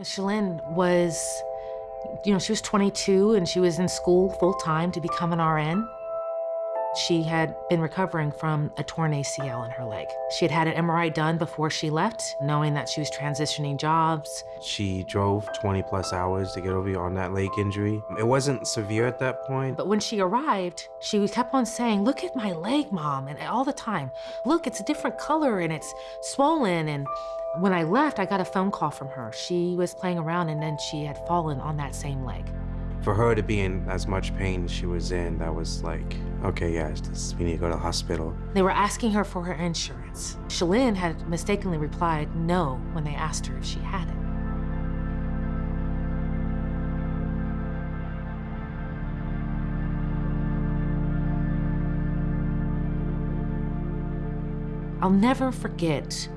Shalyn was, you know, she was 22 and she was in school full time to become an RN. She had been recovering from a torn ACL in her leg. She had had an MRI done before she left, knowing that she was transitioning jobs. She drove 20 plus hours to get over on that leg injury. It wasn't severe at that point. But when she arrived, she kept on saying, look at my leg, mom, and all the time. Look, it's a different color and it's swollen. And when I left, I got a phone call from her. She was playing around and then she had fallen on that same leg. For her to be in as much pain as she was in, that was like, okay, yes, we need to go to the hospital. They were asking her for her insurance. Shalyn had mistakenly replied no when they asked her if she had it. I'll never forget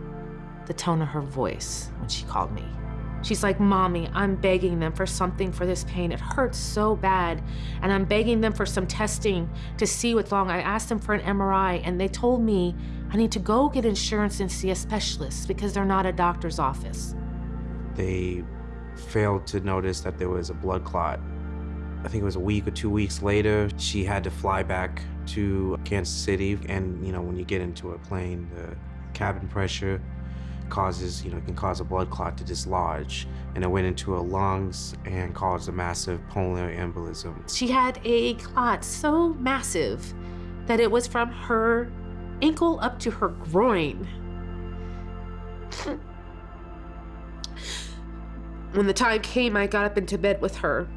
the tone of her voice when she called me. She's like, Mommy, I'm begging them for something for this pain. It hurts so bad. And I'm begging them for some testing to see what's wrong. I asked them for an MRI and they told me I need to go get insurance and see a specialist because they're not a doctor's office. They failed to notice that there was a blood clot. I think it was a week or two weeks later, she had to fly back to Kansas City. And, you know, when you get into a plane, the cabin pressure causes, you know, can cause a blood clot to dislodge. And it went into her lungs and caused a massive pulmonary embolism. She had a clot so massive that it was from her ankle up to her groin. when the time came, I got up into bed with her.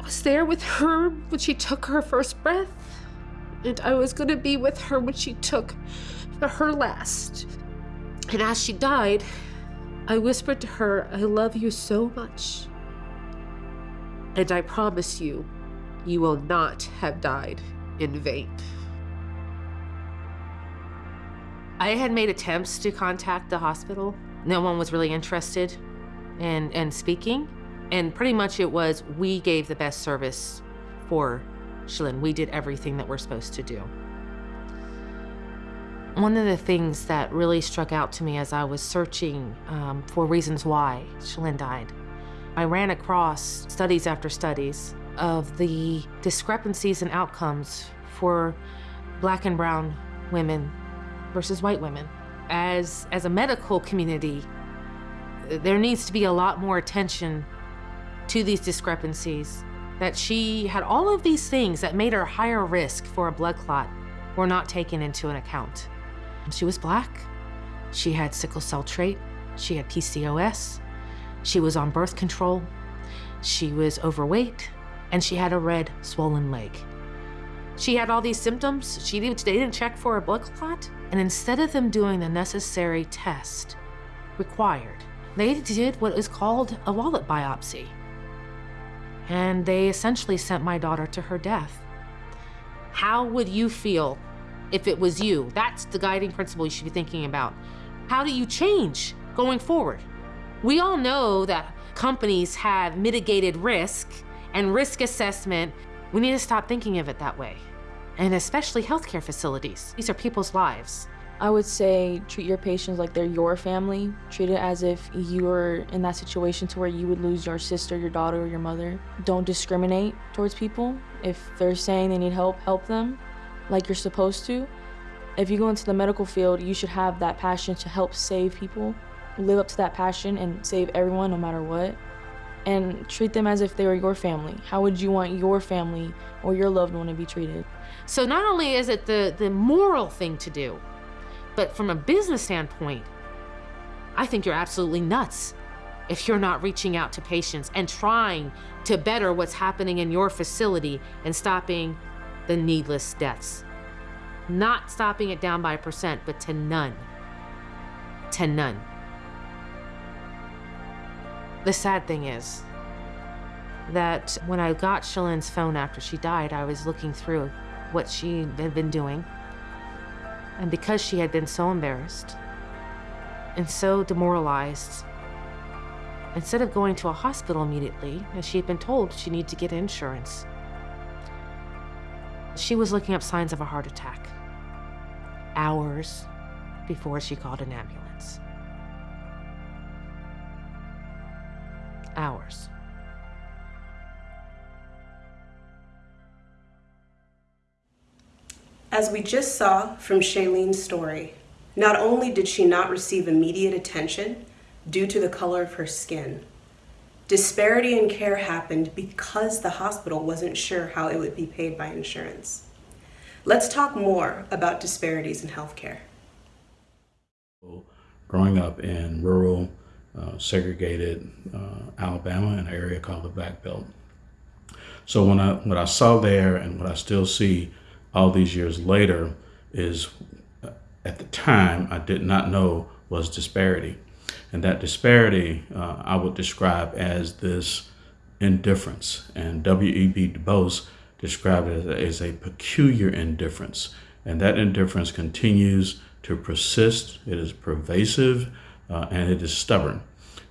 I was there with her when she took her first breath, and I was going to be with her when she took her last. And as she died, I whispered to her, I love you so much. And I promise you, you will not have died in vain. I had made attempts to contact the hospital. No one was really interested in, in speaking. And pretty much it was, we gave the best service for Shalyn. We did everything that we're supposed to do. One of the things that really struck out to me as I was searching um, for reasons why Shalyn died, I ran across studies after studies of the discrepancies in outcomes for black and brown women versus white women. As, as a medical community, there needs to be a lot more attention to these discrepancies, that she had all of these things that made her higher risk for a blood clot were not taken into an account. She was black. She had sickle cell trait. She had PCOS. She was on birth control. She was overweight. And she had a red, swollen leg. She had all these symptoms. She didn't, they didn't check for a blood clot. And instead of them doing the necessary test required, they did what is called a wallet biopsy. And they essentially sent my daughter to her death. How would you feel if it was you? That's the guiding principle you should be thinking about. How do you change going forward? We all know that companies have mitigated risk and risk assessment. We need to stop thinking of it that way. And especially healthcare facilities. These are people's lives. I would say treat your patients like they're your family. Treat it as if you were in that situation to where you would lose your sister, your daughter, or your mother. Don't discriminate towards people. If they're saying they need help, help them like you're supposed to. If you go into the medical field, you should have that passion to help save people. Live up to that passion and save everyone no matter what. And treat them as if they were your family. How would you want your family or your loved one to be treated? So not only is it the, the moral thing to do, but from a business standpoint, I think you're absolutely nuts if you're not reaching out to patients and trying to better what's happening in your facility and stopping the needless deaths. Not stopping it down by a percent, but to none. To none. The sad thing is that when I got Shalyn's phone after she died, I was looking through what she had been doing. And because she had been so embarrassed and so demoralized, instead of going to a hospital immediately, as she had been told she needed to get insurance, she was looking up signs of a heart attack hours before she called an ambulance. hours. As we just saw from Shaylene's story, not only did she not receive immediate attention due to the color of her skin, disparity in care happened because the hospital wasn't sure how it would be paid by insurance. Let's talk more about disparities in healthcare. Growing up in rural, uh, segregated uh, Alabama, in an area called the Black Belt. So when I what I saw there and what I still see all these years later is uh, at the time I did not know was disparity. And that disparity uh, I would describe as this indifference. And W.E.B. Du Bois described it as a peculiar indifference. And that indifference continues to persist, it is pervasive, uh, and it is stubborn.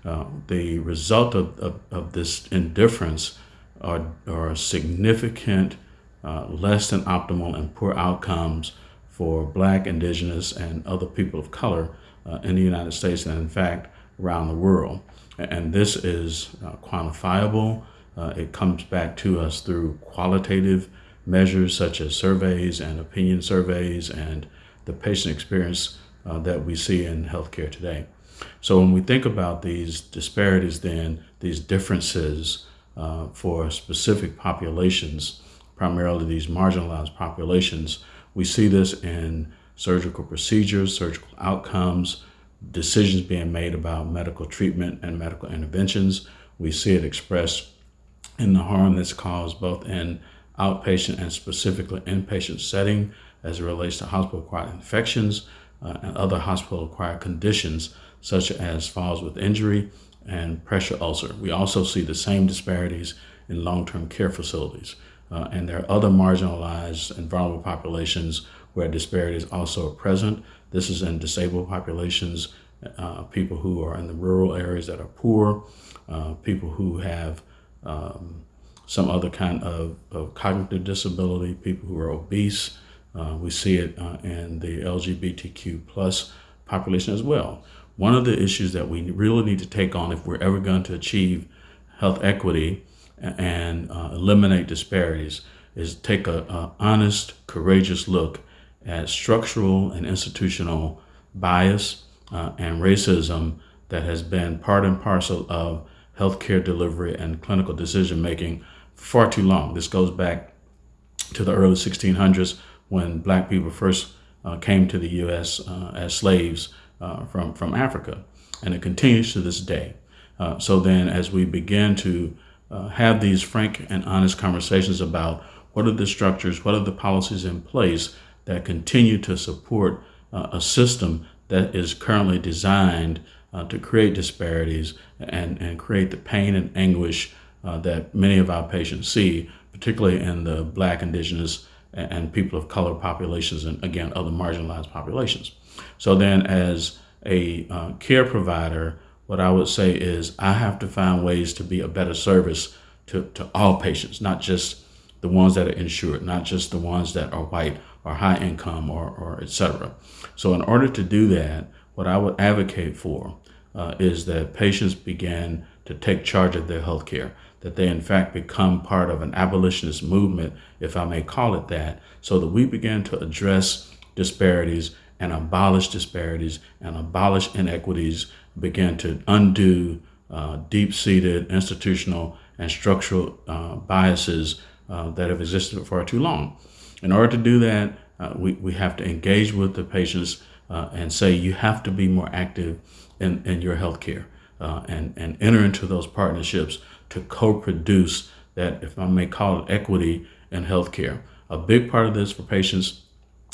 Uh, the result of, of, of, this indifference are, are significant uh, less than optimal and poor outcomes for black, indigenous, and other people of color uh, in the United States and in fact around the world. And this is uh, quantifiable. Uh, it comes back to us through qualitative measures such as surveys and opinion surveys and the patient experience uh, that we see in healthcare today. So when we think about these disparities then, these differences uh, for specific populations, primarily these marginalized populations. We see this in surgical procedures, surgical outcomes, decisions being made about medical treatment and medical interventions. We see it expressed in the harm that's caused both in outpatient and specifically inpatient setting as it relates to hospital-acquired infections uh, and other hospital-acquired conditions such as falls with injury and pressure ulcer. We also see the same disparities in long-term care facilities. Uh, and there are other marginalized and vulnerable populations where disparities also are present. This is in disabled populations, uh, people who are in the rural areas that are poor, uh, people who have um, some other kind of, of, cognitive disability, people who are obese. Uh, we see it uh, in the LGBTQ plus population as well. One of the issues that we really need to take on if we're ever going to achieve health equity and uh, eliminate disparities is take a, a, honest, courageous look at structural and institutional bias uh, and racism that has been part and parcel of healthcare delivery and clinical decision making far too long. This goes back to the early 1600s when black people first uh, came to the U.S. Uh, as slaves uh, from, from Africa, and it continues to this day. Uh, so then as we begin to uh, have these frank and honest conversations about what are the structures, what are the policies in place that continue to support uh, a system that is currently designed uh, to create disparities and, and create the pain and anguish uh, that many of our patients see, particularly in the black, indigenous, and people of color populations and again, other marginalized populations. So then as a uh, care provider, what I would say is I have to find ways to be a better service to, to all patients, not just the ones that are insured, not just the ones that are white or high income or, or etc. So in order to do that, what I would advocate for uh, is that patients begin to take charge of their health care, that they in fact become part of an abolitionist movement, if I may call it that, so that we begin to address disparities and abolish disparities and abolish inequities begin to undo uh, deep-seated institutional and structural uh, biases uh, that have existed for far too long. In order to do that, uh, we, we have to engage with the patients uh, and say you have to be more active in, in your healthcare uh, and, and enter into those partnerships to co-produce that, if I may call it equity in healthcare. A big part of this for patients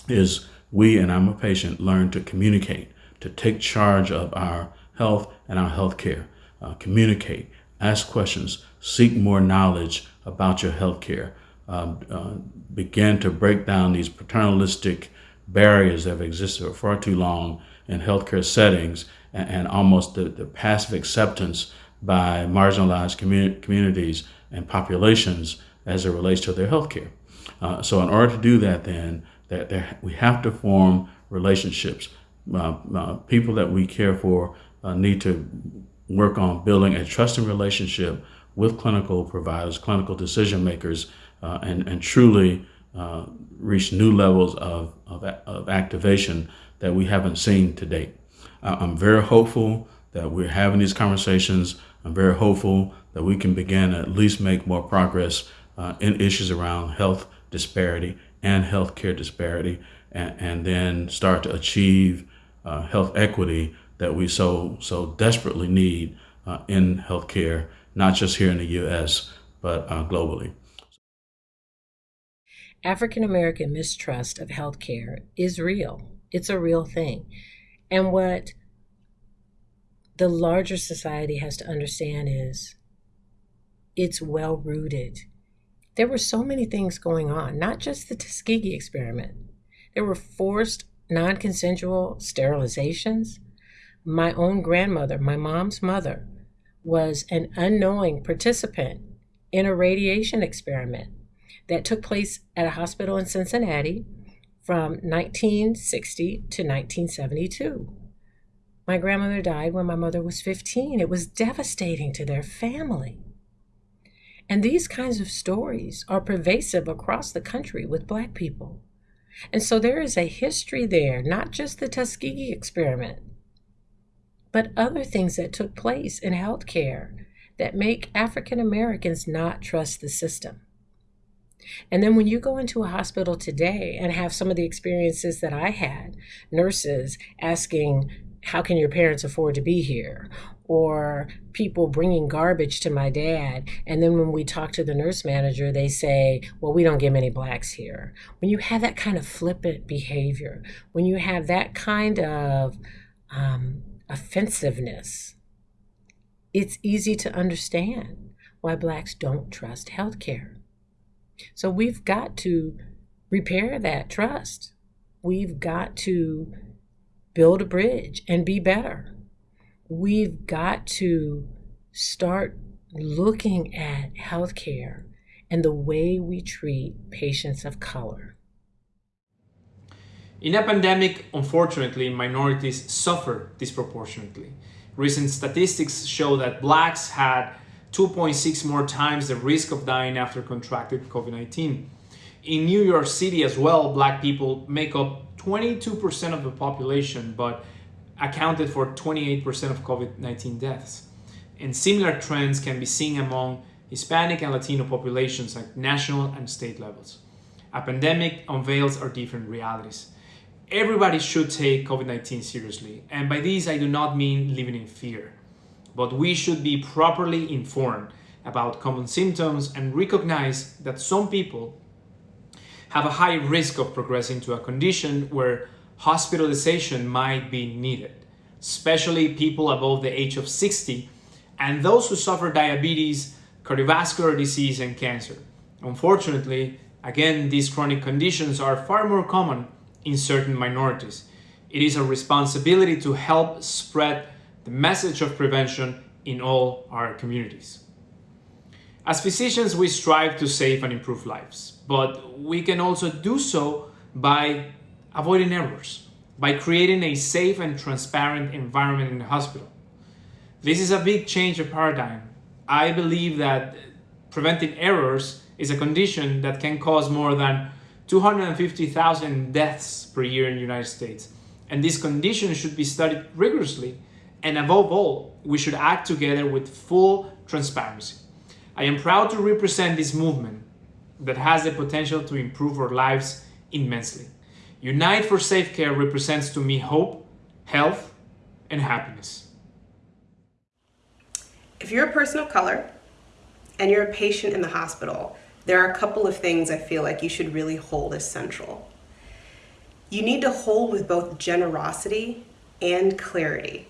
is we, and I'm a patient, learn to communicate, to take charge of our health and our health care. Uh, communicate, ask questions, seek more knowledge about your health care. Uh, begin to break down these paternalistic barriers that have existed for far too long in healthcare settings and, and almost the, the, passive acceptance by marginalized communi communities and populations as it relates to their healthcare. Uh, so in order to do that then, that, that we have to form relationships. Uh, uh, people that we care for uh, need to work on building a trusting relationship with clinical providers, clinical decision makers, uh, and, and truly uh, reach new levels of, of, of, activation that we haven't seen to date. I'm very hopeful that we're having these conversations. I'm very hopeful that we can begin at least make more progress uh, in issues around health disparity and healthcare disparity, and, and then start to achieve uh, health equity that we so so desperately need uh, in healthcare, not just here in the U.S. but uh, globally. African American mistrust of healthcare is real. It's a real thing. And what the larger society has to understand is it's well rooted. There were so many things going on, not just the Tuskegee experiment. There were forced non consensual sterilizations. My own grandmother, my mom's mother, was an unknowing participant in a radiation experiment that took place at a hospital in Cincinnati from 1960 to 1972. My grandmother died when my mother was 15. It was devastating to their family. And these kinds of stories are pervasive across the country with Black people. And so there is a history there, not just the Tuskegee experiment, but other things that took place in healthcare that make African Americans not trust the system. And then when you go into a hospital today and have some of the experiences that I had, nurses asking, How can your parents afford to be here? Or people bringing garbage to my dad. And then when we talk to the nurse manager, they say, Well, we don't get many blacks here. When you have that kind of flippant behavior, when you have that kind of um, offensiveness, it's easy to understand why blacks don't trust healthcare. So we've got to repair that trust. We've got to build a bridge and be better. We've got to start looking at healthcare and the way we treat patients of color. In a pandemic, unfortunately, minorities suffer disproportionately. Recent statistics show that blacks had 2.6 more times the risk of dying after contracted COVID-19. In New York City as well, black people make up 22% of the population, but accounted for 28% of COVID-19 deaths. And similar trends can be seen among Hispanic and Latino populations at national and state levels. A pandemic unveils our different realities. Everybody should take COVID-19 seriously, and by this I do not mean living in fear but we should be properly informed about common symptoms and recognize that some people have a high risk of progressing to a condition where hospitalization might be needed, especially people above the age of 60 and those who suffer diabetes, cardiovascular disease, and cancer. Unfortunately, again, these chronic conditions are far more common in certain minorities. It is a responsibility to help spread the message of prevention in all our communities. As physicians, we strive to save and improve lives, but we can also do so by avoiding errors, by creating a safe and transparent environment in the hospital. This is a big change of paradigm. I believe that preventing errors is a condition that can cause more than 250,000 deaths per year in the United States. And this condition should be studied rigorously and above all, we should act together with full transparency. I am proud to represent this movement that has the potential to improve our lives immensely. Unite for Safe Care represents to me hope, health, and happiness. If you're a person of color and you're a patient in the hospital, there are a couple of things I feel like you should really hold as central. You need to hold with both generosity and clarity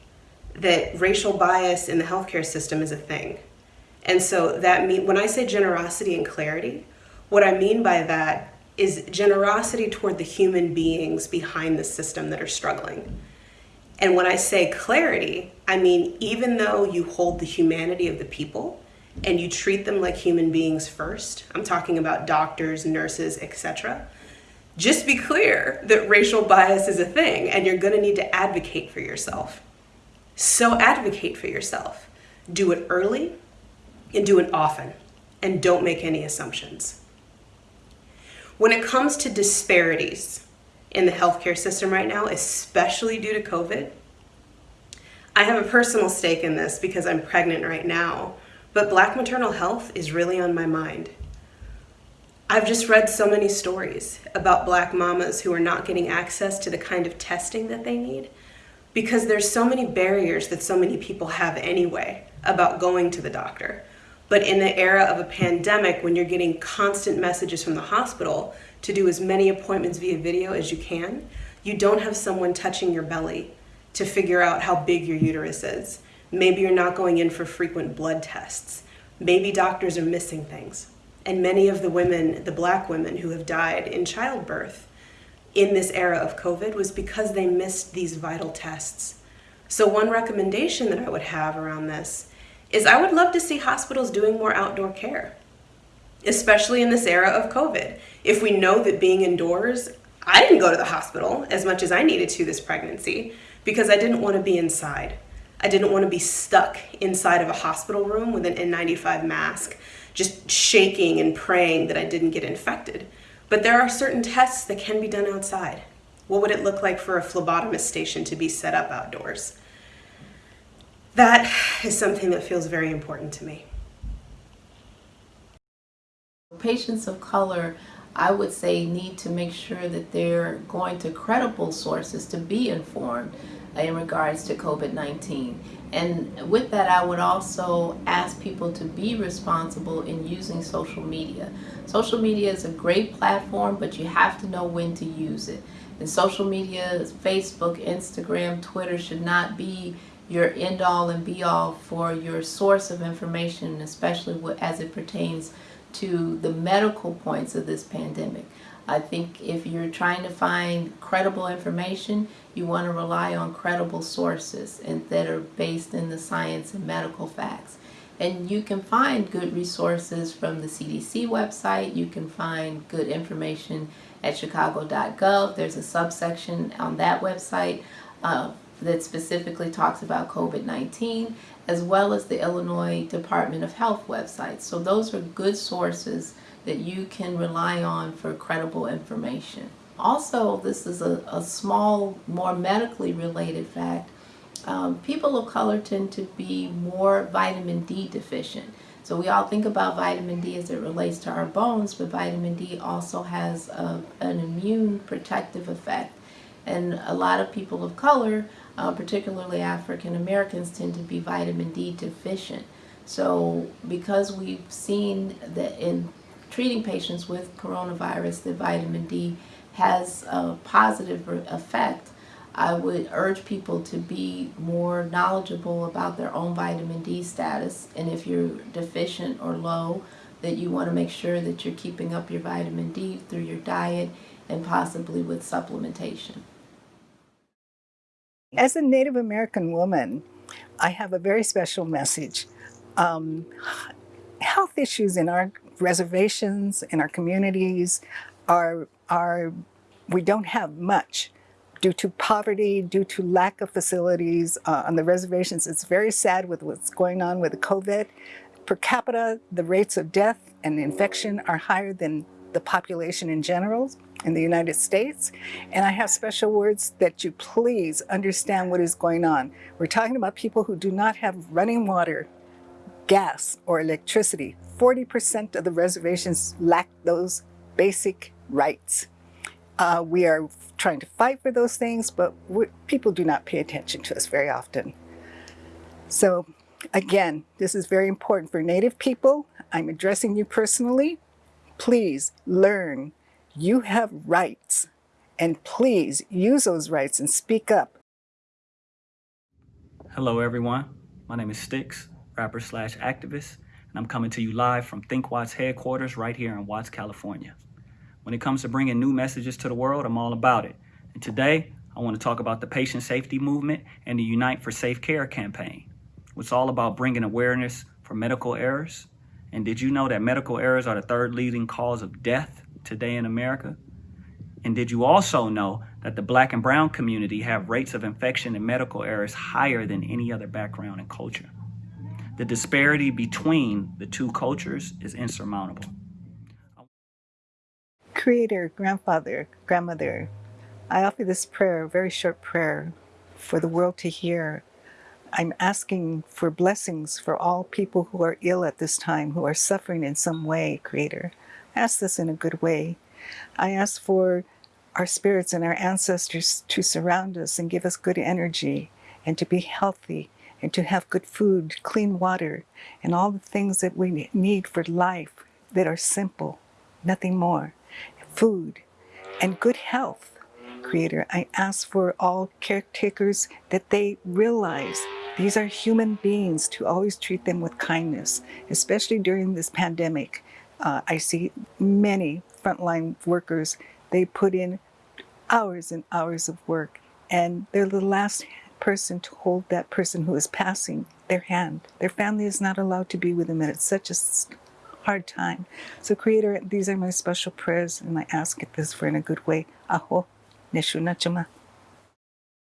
that racial bias in the healthcare system is a thing. And so that mean when I say generosity and clarity, what I mean by that is generosity toward the human beings behind the system that are struggling. And when I say clarity, I mean even though you hold the humanity of the people and you treat them like human beings first, I'm talking about doctors, nurses, etc. Just be clear that racial bias is a thing and you're going to need to advocate for yourself. So advocate for yourself. Do it early and do it often, and don't make any assumptions. When it comes to disparities in the healthcare system right now, especially due to COVID, I have a personal stake in this because I'm pregnant right now, but Black maternal health is really on my mind. I've just read so many stories about Black mamas who are not getting access to the kind of testing that they need because there's so many barriers that so many people have anyway about going to the doctor. But in the era of a pandemic, when you're getting constant messages from the hospital to do as many appointments via video as you can, you don't have someone touching your belly to figure out how big your uterus is. Maybe you're not going in for frequent blood tests. Maybe doctors are missing things. And many of the women, the black women who have died in childbirth in this era of COVID was because they missed these vital tests. So one recommendation that I would have around this is I would love to see hospitals doing more outdoor care, especially in this era of COVID. If we know that being indoors, I didn't go to the hospital as much as I needed to this pregnancy because I didn't want to be inside. I didn't want to be stuck inside of a hospital room with an N95 mask, just shaking and praying that I didn't get infected. But there are certain tests that can be done outside. What would it look like for a phlebotomist station to be set up outdoors? That is something that feels very important to me. Patients of color, I would say, need to make sure that they're going to credible sources to be informed in regards to COVID-19. And with that, I would also ask people to be responsible in using social media. Social media is a great platform, but you have to know when to use it. And social media, Facebook, Instagram, Twitter should not be your end all and be all for your source of information, especially as it pertains to the medical points of this pandemic. I think if you're trying to find credible information, you want to rely on credible sources and that are based in the science and medical facts. And you can find good resources from the CDC website. You can find good information at chicago.gov. There's a subsection on that website uh, that specifically talks about COVID-19, as well as the Illinois Department of Health website. So those are good sources that you can rely on for credible information. Also, this is a, a small, more medically related fact. Um, people of color tend to be more vitamin D deficient. So we all think about vitamin D as it relates to our bones, but vitamin D also has a, an immune protective effect. And a lot of people of color, uh, particularly African Americans, tend to be vitamin D deficient. So because we've seen that in treating patients with coronavirus that vitamin D has a positive effect, I would urge people to be more knowledgeable about their own vitamin D status and if you're deficient or low that you want to make sure that you're keeping up your vitamin D through your diet and possibly with supplementation. As a Native American woman, I have a very special message. Um, health issues in our reservations, in our communities, are, are, we don't have much due to poverty, due to lack of facilities uh, on the reservations. It's very sad with what's going on with COVID. Per capita, the rates of death and infection are higher than the population in general in the United States. And I have special words that you please understand what is going on. We're talking about people who do not have running water, gas, or electricity. 40% of the reservations lack those basic rights. Uh, we are trying to fight for those things, but people do not pay attention to us very often. So again, this is very important for Native people. I'm addressing you personally. Please learn you have rights, and please use those rights and speak up. Hello, everyone. My name is Sticks, rapper slash activist, and I'm coming to you live from Think Watts headquarters right here in Watts, California. When it comes to bringing new messages to the world, I'm all about it. And today, I want to talk about the patient safety movement and the Unite for Safe Care campaign. It's all about bringing awareness for medical errors. And did you know that medical errors are the third leading cause of death today in America. And did you also know that the black and brown community have rates of infection and medical errors higher than any other background and culture? The disparity between the two cultures is insurmountable. Creator, grandfather, grandmother, I offer this prayer, a very short prayer, for the world to hear. I'm asking for blessings for all people who are ill at this time, who are suffering in some way, Creator. Ask this in a good way. I ask for our spirits and our ancestors to surround us and give us good energy and to be healthy and to have good food, clean water, and all the things that we need for life that are simple, nothing more. Food and good health. Creator, I ask for all caretakers that they realize these are human beings to always treat them with kindness, especially during this pandemic. Uh, I see many frontline workers, they put in hours and hours of work, and they're the last person to hold that person who is passing their hand. Their family is not allowed to be with them, and it's such a hard time. So, Creator, these are my special prayers, and I ask this for in a good way. Aho, Neshuna Chama.